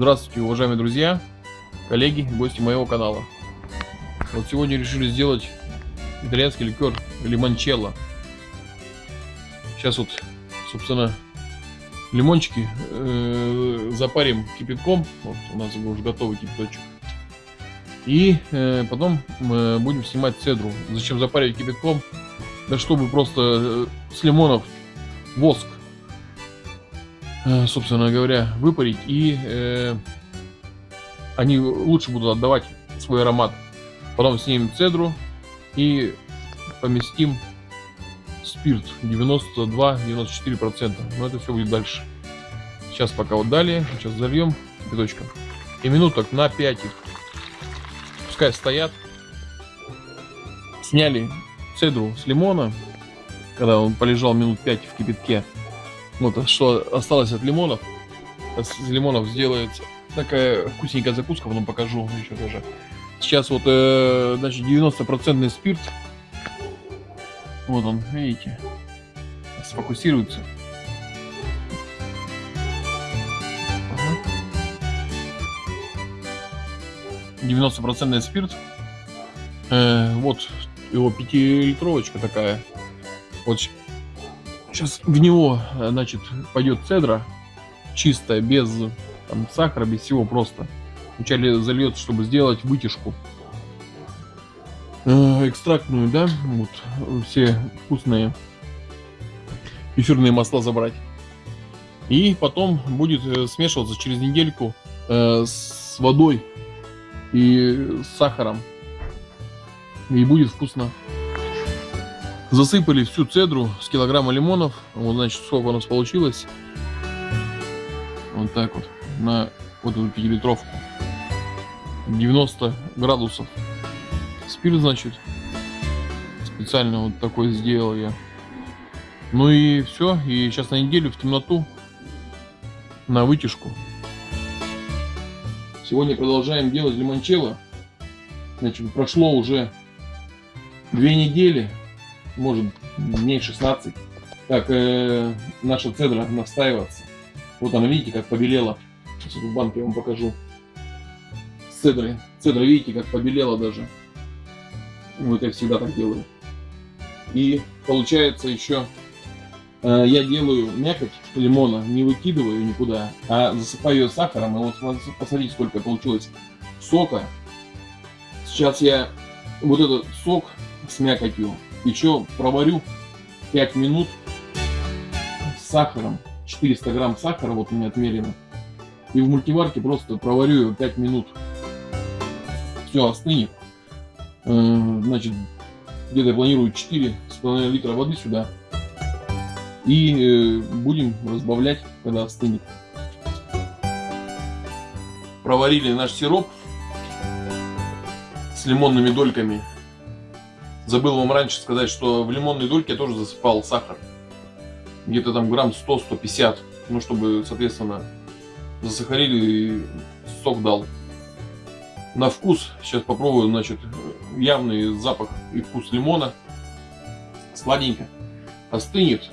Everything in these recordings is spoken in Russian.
Здравствуйте, уважаемые друзья, коллеги, гости моего канала. Вот сегодня решили сделать итальянский ликер лимончелло. Сейчас вот, собственно, лимончики э, запарим кипятком. Вот у нас уже готовый кипяточек. И э, потом мы будем снимать цедру. Зачем запаривать кипятком? Да чтобы просто э, с лимонов воск Э, собственно говоря, выпарить, и э, они лучше будут отдавать свой аромат. Потом снимем цедру и поместим спирт 92-94%. Но это все будет дальше. Сейчас пока вот далее, сейчас зальем кипяточком. И минуток на 5 их. Пускай стоят. Сняли цедру с лимона, когда он полежал минут 5 в кипятке. Вот что осталось от лимонов. Из лимонов сделается такая вкусненькая закуска, потом покажу еще тоже. Сейчас вот, э, значит, 90% спирт. Вот он, видите, сфокусируется. Девяносто процентный спирт. Э, вот его пятилитровочка такая. Вот Сейчас в него, э, значит, пойдет цедра чистая, без там, сахара, без всего просто. Вначале зальется, чтобы сделать вытяжку. Э, экстрактную, да, вот, все вкусные эфирные масла забрать. И потом будет э, смешиваться через недельку с водой и с сахаром. И будет вкусно. Засыпали всю цедру с килограмма лимонов. Вот, значит, сколько у нас получилось. Вот так вот. На вот эту пятилитровку. 90 градусов. Спирт, значит. Специально вот такой сделал я. Ну и все. И сейчас на неделю в темноту. На вытяжку. Сегодня продолжаем делать лимончелло. Значит, прошло уже две недели может дней 16, как э, наша цедра настаиваться. Вот она, видите, как побелела. Сейчас в банке я вам покажу. С цедрой. Цедра, видите, как побелела даже. Вот я всегда так делаю. И получается еще, э, я делаю мякоть лимона, не выкидываю никуда, а засыпаю ее сахаром. И вот посмотрите, сколько получилось сока. Сейчас я вот этот сок с мякотью еще проварю 5 минут с сахаром. 400 грамм сахара, вот у меня отмерено. И в мультиварке просто проварю его 5 минут. Все остынет. Э, значит, где-то я планирую 4,5 литра воды сюда. И э, будем разбавлять, когда остынет. Проварили наш сироп с лимонными дольками Забыл вам раньше сказать, что в лимонной дольке я тоже засыпал сахар. Где-то там грамм 100-150. Ну, чтобы, соответственно, засахарили и сок дал. На вкус, сейчас попробую, значит, явный запах и вкус лимона. Сладенько. Остынет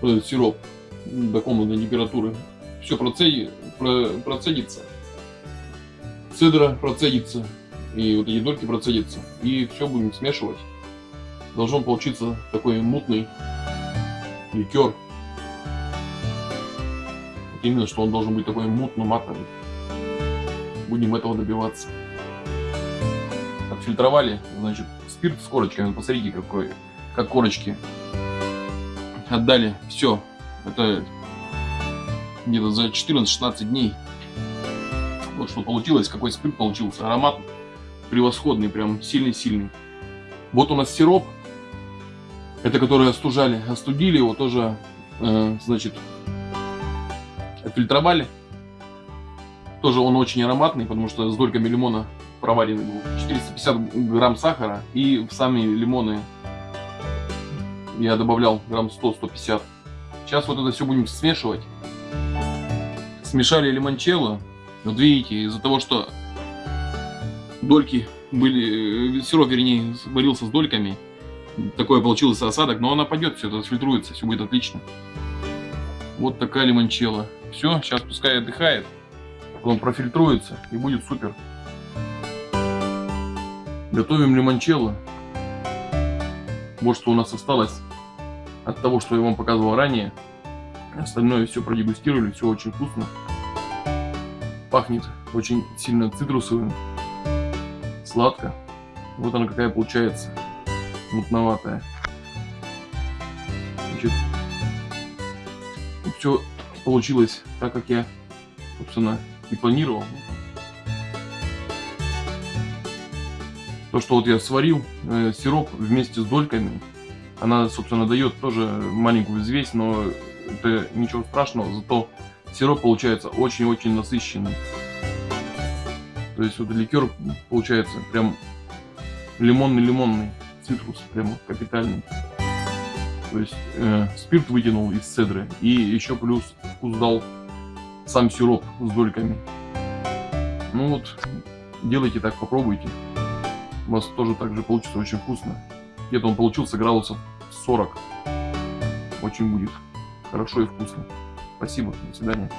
этот сироп до комнатной температуры. Все процеди, про, процедится. Цедра процедится. И вот эти дольки процедятся. И все будем смешивать должен получиться такой мутный ликер. Вот именно, что он должен быть такой мутно-матовый. Будем этого добиваться. Отфильтровали, значит, спирт с корочками. Посмотрите, какой, как корочки. Отдали. Все. Это где-то за 14-16 дней. Вот что получилось, какой спирт получился. Аромат превосходный, прям сильный-сильный. Вот у нас сироп это которые остужали. Остудили его тоже, э, значит, отфильтровали. Тоже он очень ароматный, потому что с дольками лимона проваренный был. 450 грамм сахара и в сами лимоны я добавлял грамм 100-150. Сейчас вот это все будем смешивать. Смешали лимончелло. Вот видите, из-за того, что дольки были, э, сироп, вернее, варился с дольками, такое получился осадок, но она пойдет, все это фильтруется, все будет отлично. Вот такая лимончелла. Все, сейчас пускай отдыхает. потом профильтруется и будет супер. Готовим лимончелло. Вот что у нас осталось от того, что я вам показывал ранее. Остальное все продегустировали, все очень вкусно. Пахнет очень сильно цитрусовым, сладко. Вот она какая получается, мутноватая. Значит, все получилось так, как я, собственно, и планировал. То, что вот я сварил э, сироп вместе с дольками, она, собственно, дает тоже маленькую взвесь, но это ничего страшного, зато сироп получается очень-очень насыщенный. То есть вот ликер получается прям лимонный-лимонный, цитрус прям капитальный. То есть э, спирт вытянул из цедры и еще плюс вкус дал сам сироп с дольками. Ну вот, делайте так, попробуйте. У вас тоже так же получится очень вкусно. Где-то он получился градусов 40. Очень будет хорошо и вкусно. Спасибо, до свидания.